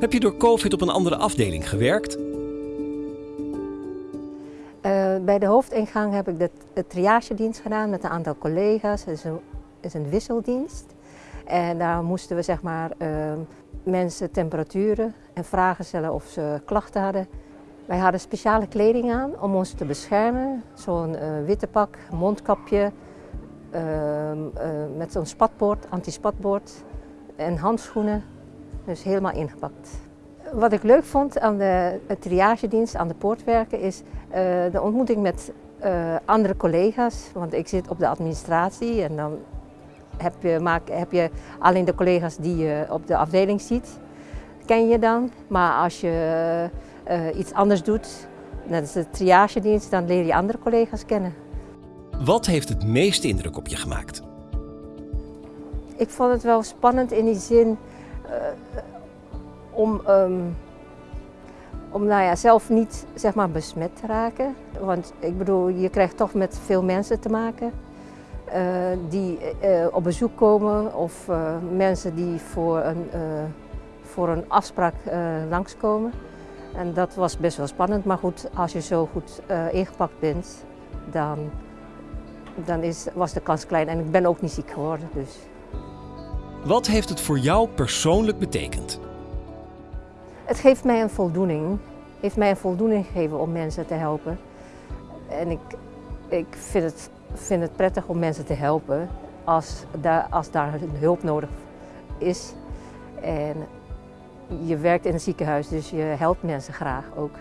Heb je door COVID op een andere afdeling gewerkt? Uh, bij de hoofdingang heb ik de, de triagedienst gedaan met een aantal collega's. Het is een, is een wisseldienst. En daar moesten we zeg maar, uh, mensen temperaturen en vragen stellen of ze klachten hadden. Wij hadden speciale kleding aan om ons te beschermen. Zo'n uh, witte pak, mondkapje, met zo'n spatbord, antispatbord en handschoenen. Dus helemaal ingepakt. Wat ik leuk vond aan de triagedienst, aan de poortwerken, is uh, de ontmoeting met uh, andere collega's. Want ik zit op de administratie en dan heb je, maak, heb je alleen de collega's die je op de afdeling ziet, ken je dan. Maar als je uh, iets anders doet, net als de triagedienst, dan leer je andere collega's kennen. Wat heeft het meeste indruk op je gemaakt? Ik vond het wel spannend in die zin om, um, om nou ja, zelf niet zeg maar, besmet te raken. Want ik bedoel, je krijgt toch met veel mensen te maken uh, die uh, op bezoek komen of mensen die voor een, voor een afspraak langskomen. En dat was best wel spannend, maar goed, als je zo goed ingepakt bent, dan, dan is, was de kans klein. En ik ben ook niet ziek geworden. Dus. Wat heeft het voor jou persoonlijk betekend? Het geeft mij een voldoening. heeft mij een voldoening gegeven om mensen te helpen. En ik, ik vind, het, vind het prettig om mensen te helpen als daar, als daar hulp nodig is. En je werkt in een ziekenhuis, dus je helpt mensen graag ook.